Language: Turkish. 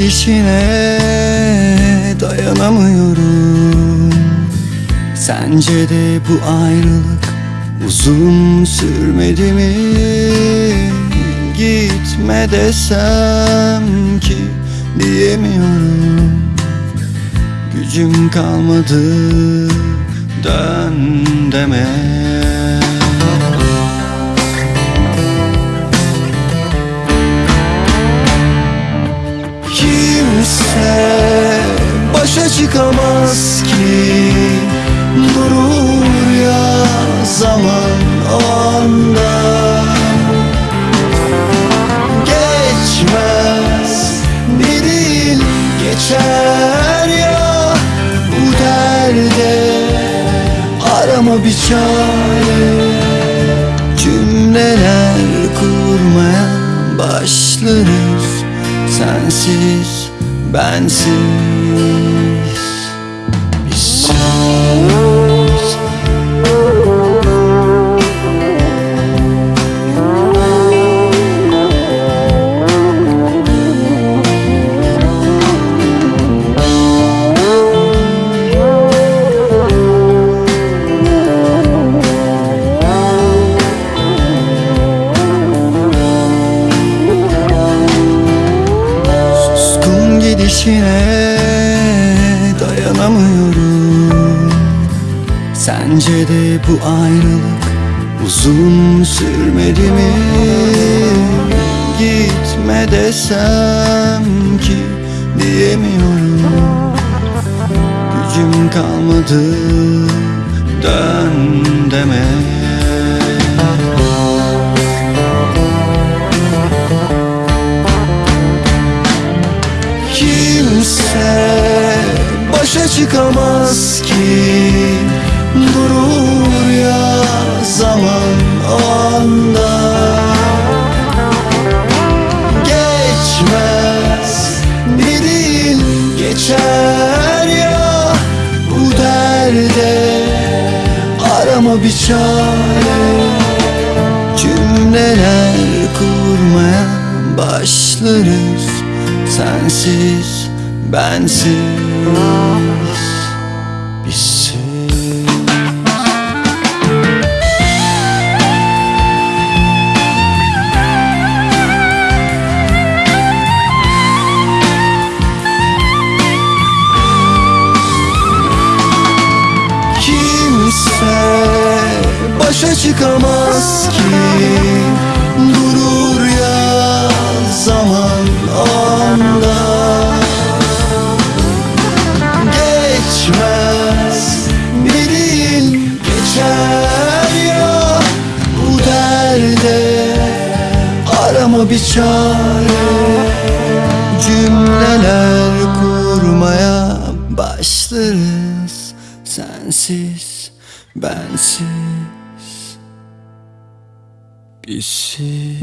gidişine dayanamıyorum. Sence de bu ayrılık uzun sürmedi mi? Gitme desem ki diyemiyorum. Gücüm kalmadı dön deme çıkamaz ki. Durur ya zaman o anda. Geçmez bir değil geçer ya Bu derde. Arama bir çare. Cümleler kurmaya başlarız. Sensiz, bensiz Gidişine dayanamıyorum. Sence de bu ayrılık uzun sürmedi mi? Gitme desem ki diyemiyorum. Gücüm kalmadı dön deme çıkamaz ki. Durur ya zaman o anda. Geçmez bir değil geçer ya Bu derde. Arama bir çare Cümleler kurmaya başlarız. Sensiz, bensiz, bizsiz Kimse başa çıkamaz ki bir çare. Cümleler kurmaya başlarız. Sensiz, bensiz, bizsiz